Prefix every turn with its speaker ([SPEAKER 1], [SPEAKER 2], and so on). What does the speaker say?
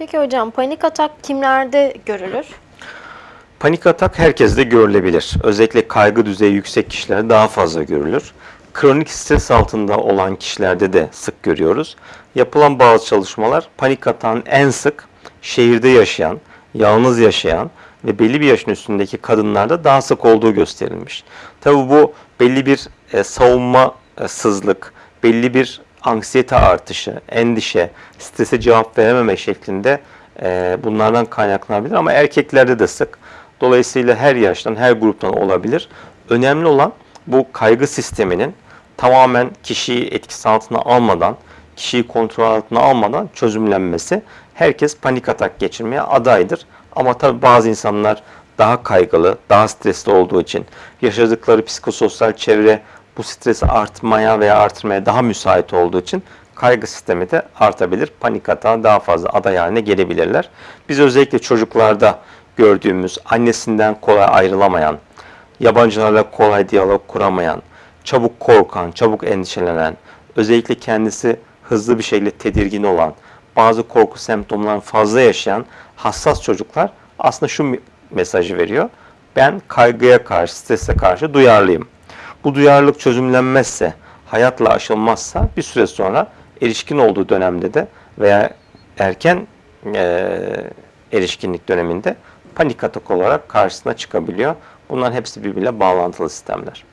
[SPEAKER 1] Peki hocam panik atak kimlerde görülür?
[SPEAKER 2] Panik atak herkeste görülebilir. Özellikle kaygı düzeyi yüksek kişilerde daha fazla görülür. Kronik stres altında olan kişilerde de sık görüyoruz. Yapılan bazı çalışmalar panik atağın en sık şehirde yaşayan, yalnız yaşayan ve belli bir yaşın üstündeki kadınlarda daha sık olduğu gösterilmiş. Tabi bu belli bir e, savunmasızlık, belli bir anksiyete artışı, endişe, strese cevap verememe şeklinde e, bunlardan kaynaklanabilir ama erkeklerde de sık. Dolayısıyla her yaştan, her gruptan olabilir. Önemli olan bu kaygı sisteminin tamamen kişiyi etkisi altına almadan, kişiyi kontrol altına almadan çözümlenmesi. Herkes panik atak geçirmeye adaydır. Ama tabii bazı insanlar daha kaygılı, daha stresli olduğu için yaşadıkları psikososyal çevre bu stresi artmaya veya artırmaya daha müsait olduğu için kaygı sistemi de artabilir. Panik atağa daha fazla aday haline gelebilirler. Biz özellikle çocuklarda gördüğümüz annesinden kolay ayrılamayan, yabancılarla kolay diyalog kuramayan, çabuk korkan, çabuk endişelenen, özellikle kendisi hızlı bir şekilde tedirgin olan, bazı korku semptomlarını fazla yaşayan hassas çocuklar aslında şu mesajı veriyor. Ben kaygıya karşı, strese karşı duyarlıyım. Bu duyarlılık çözümlenmezse, hayatla aşılmazsa bir süre sonra erişkin olduğu dönemde de veya erken eee, erişkinlik döneminde panik atak olarak karşısına çıkabiliyor. Bunların hepsi birbiriyle bağlantılı sistemler.